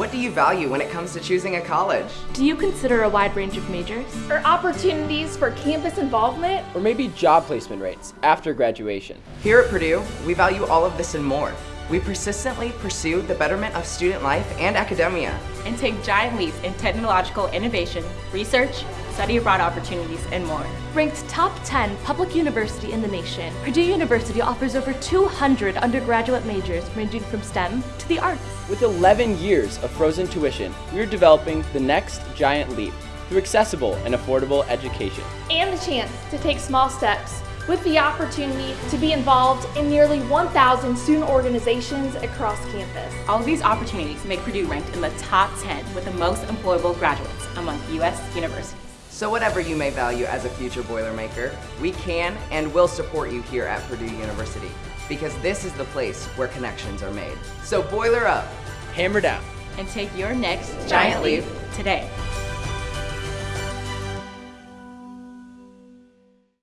What do you value when it comes to choosing a college? Do you consider a wide range of majors? Or opportunities for campus involvement? Or maybe job placement rates after graduation. Here at Purdue, we value all of this and more. We persistently pursue the betterment of student life and academia. And take giant leaps in technological innovation, research, study abroad opportunities, and more. Ranked top 10 public university in the nation, Purdue University offers over 200 undergraduate majors ranging from STEM to the arts. With 11 years of frozen tuition, we are developing the next giant leap through accessible and affordable education. And the chance to take small steps with the opportunity to be involved in nearly 1,000 student organizations across campus. All of these opportunities make Purdue ranked in the top 10 with the most employable graduates among U.S. universities. So whatever you may value as a future Boilermaker, we can and will support you here at Purdue University because this is the place where connections are made. So boiler up, hammer down, and take your next giant leap today.